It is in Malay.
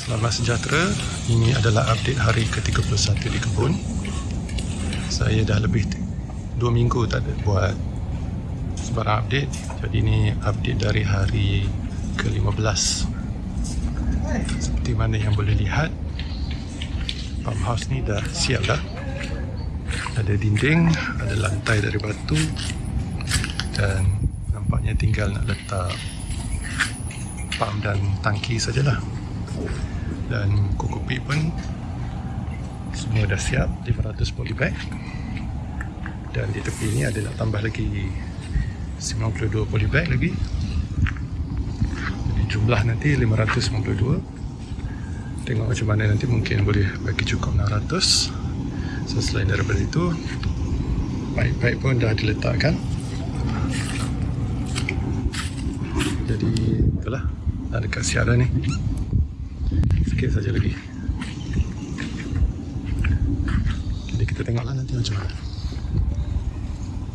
Selamat sejahtera. Ini adalah update hari ke-31 di kebun. Saya dah lebih 2 minggu tak ada buat sebarang update. Jadi ini update dari hari ke-15. Seperti mana yang boleh lihat, farmhouse ni dah siap dah. Ada dinding, ada lantai dari batu dan nampaknya tinggal nak letak pump dan tangki sajalah dan kokopi pun semua dah siap 500 polybag dan di tepi ni ada nak tambah lagi 92 polybag lagi. Jadi jumlah nanti 592 tengok macam mana nanti mungkin boleh bagi cukup 600 so selain daripada itu pipe-pipe pun dah diletakkan. Jadi itulah. Dah dekat siap dah ni sikit saja lagi. Jadi kita tengoklah nanti macam mana